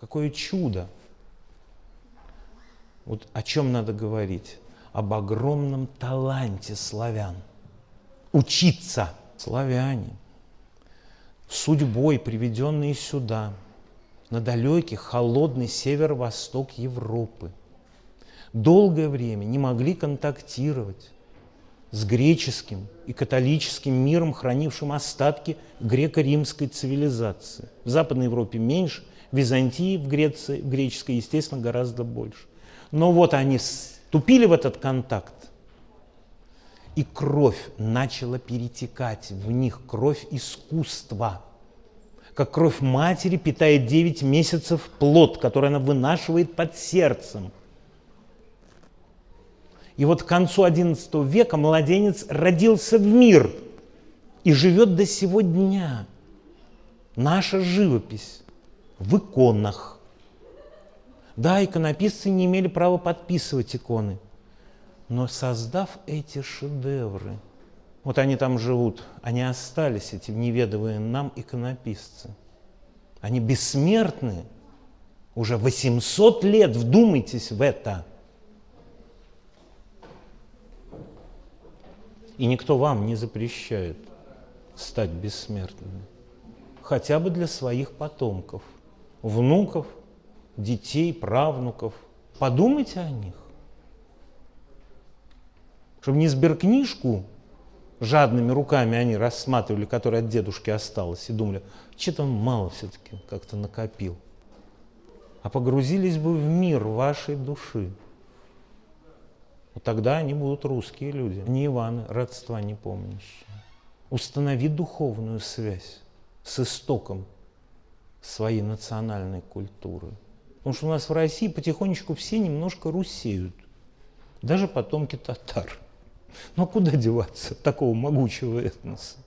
Какое чудо! Вот о чем надо говорить? Об огромном таланте славян. Учиться славяне, судьбой приведенные сюда, на далекий холодный северо-восток Европы, долгое время не могли контактировать с греческим и католическим миром, хранившим остатки греко-римской цивилизации. В Западной Европе меньше, в Византии, в Греции, в греческой, естественно, гораздо больше. Но вот они вступили в этот контакт, и кровь начала перетекать в них, кровь искусства. Как кровь матери питает 9 месяцев плод, который она вынашивает под сердцем. И вот к концу XI века младенец родился в мир и живет до сего дня. Наша живопись в иконах. Да, иконописцы не имели права подписывать иконы, но создав эти шедевры, вот они там живут, они остались, эти неведовые нам иконописцы. Они бессмертны, уже 800 лет, вдумайтесь в это – И никто вам не запрещает стать бессмертными. Хотя бы для своих потомков, внуков, детей, правнуков. Подумайте о них. Чтобы не сберкнижку жадными руками они рассматривали, которая от дедушки осталась, и думали, что-то он мало все-таки как-то накопил. А погрузились бы в мир вашей души. Тогда они будут русские люди, не Иваны, родства не помнящие. Установи духовную связь с истоком своей национальной культуры. Потому что у нас в России потихонечку все немножко русеют, даже потомки татар. Но куда деваться такого могучего этноса?